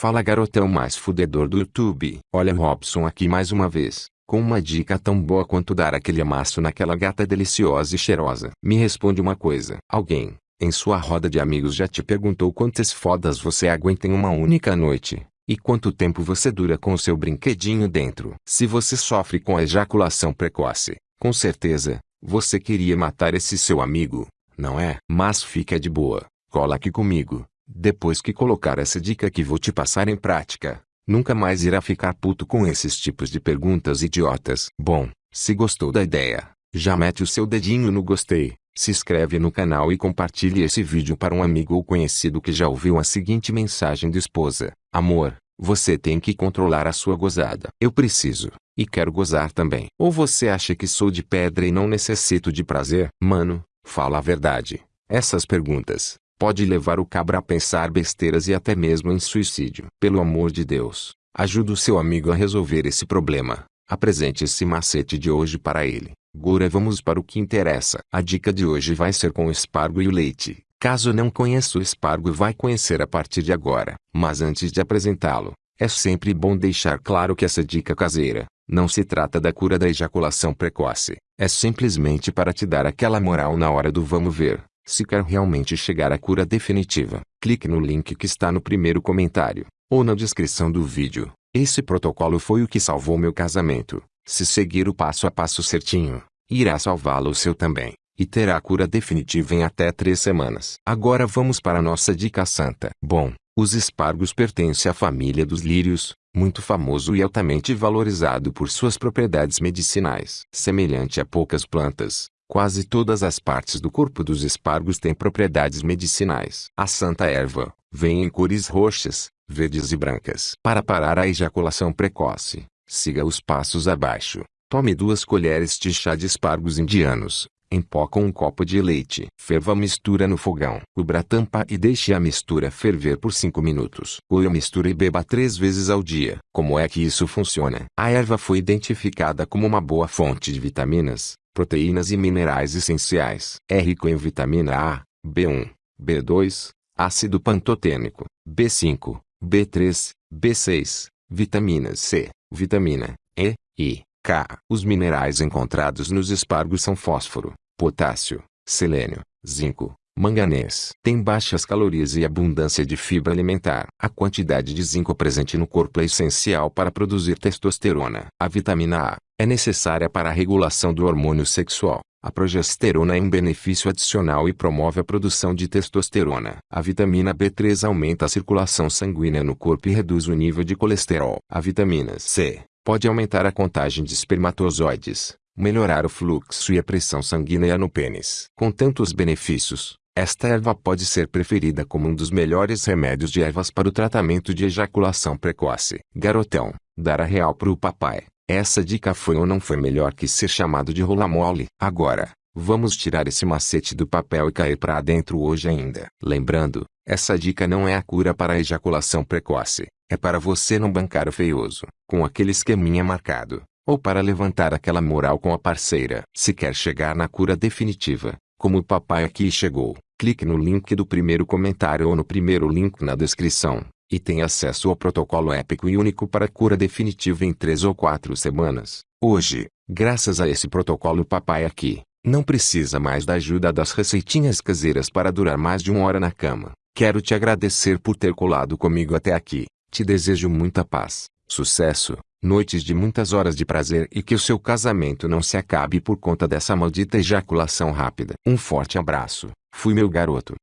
Fala garotão mais fudedor do YouTube. Olha Robson aqui mais uma vez, com uma dica tão boa quanto dar aquele amasso naquela gata deliciosa e cheirosa. Me responde uma coisa. Alguém, em sua roda de amigos já te perguntou quantas fodas você aguenta em uma única noite? E quanto tempo você dura com o seu brinquedinho dentro? Se você sofre com a ejaculação precoce, com certeza, você queria matar esse seu amigo, não é? Mas fica de boa, cola aqui comigo. Depois que colocar essa dica que vou te passar em prática, nunca mais irá ficar puto com esses tipos de perguntas idiotas. Bom, se gostou da ideia, já mete o seu dedinho no gostei, se inscreve no canal e compartilhe esse vídeo para um amigo ou conhecido que já ouviu a seguinte mensagem de esposa. Amor, você tem que controlar a sua gozada. Eu preciso, e quero gozar também. Ou você acha que sou de pedra e não necessito de prazer? Mano, fala a verdade. Essas perguntas, pode levar o cabra a pensar besteiras e até mesmo em suicídio. Pelo amor de Deus, ajude o seu amigo a resolver esse problema. Apresente esse macete de hoje para ele. Agora vamos para o que interessa. A dica de hoje vai ser com o espargo e o leite. Caso não conheça o espargo vai conhecer a partir de agora. Mas antes de apresentá-lo, é sempre bom deixar claro que essa dica caseira, não se trata da cura da ejaculação precoce. É simplesmente para te dar aquela moral na hora do vamos ver, se quer realmente chegar à cura definitiva. Clique no link que está no primeiro comentário, ou na descrição do vídeo. Esse protocolo foi o que salvou meu casamento. Se seguir o passo a passo certinho, irá salvá-lo o seu também e terá a cura definitiva em até três semanas. Agora vamos para nossa dica santa. Bom, os espargos pertencem à família dos lírios, muito famoso e altamente valorizado por suas propriedades medicinais. Semelhante a poucas plantas, quase todas as partes do corpo dos espargos têm propriedades medicinais. A santa erva, vem em cores roxas, verdes e brancas. Para parar a ejaculação precoce, siga os passos abaixo. Tome duas colheres de chá de espargos indianos, em pó com um copo de leite. Ferva a mistura no fogão. Cubra a tampa e deixe a mistura ferver por 5 minutos. Coe a mistura e beba três vezes ao dia. Como é que isso funciona? A erva foi identificada como uma boa fonte de vitaminas, proteínas e minerais essenciais. É rico em vitamina A, B1, B2, ácido pantotênico, B5, B3, B6, vitamina C, vitamina E, I, K. Os minerais encontrados nos espargos são fósforo, potássio, selênio, zinco, manganês. Tem baixas calorias e abundância de fibra alimentar. A quantidade de zinco presente no corpo é essencial para produzir testosterona. A vitamina A é necessária para a regulação do hormônio sexual. A progesterona é um benefício adicional e promove a produção de testosterona. A vitamina B3 aumenta a circulação sanguínea no corpo e reduz o nível de colesterol. A vitamina C Pode aumentar a contagem de espermatozoides, melhorar o fluxo e a pressão sanguínea no pênis. Com tantos benefícios, esta erva pode ser preferida como um dos melhores remédios de ervas para o tratamento de ejaculação precoce. Garotão, dar a real pro papai. Essa dica foi ou não foi melhor que ser chamado de rola mole. Agora, vamos tirar esse macete do papel e cair para dentro hoje ainda. Lembrando, essa dica não é a cura para a ejaculação precoce. É para você não bancar o feioso, com aquele esqueminha marcado, ou para levantar aquela moral com a parceira. Se quer chegar na cura definitiva, como o papai aqui chegou, clique no link do primeiro comentário ou no primeiro link na descrição, e tenha acesso ao protocolo épico e único para cura definitiva em 3 ou 4 semanas. Hoje, graças a esse protocolo papai aqui, não precisa mais da ajuda das receitinhas caseiras para durar mais de uma hora na cama. Quero te agradecer por ter colado comigo até aqui. Te desejo muita paz, sucesso, noites de muitas horas de prazer e que o seu casamento não se acabe por conta dessa maldita ejaculação rápida. Um forte abraço. Fui meu garoto.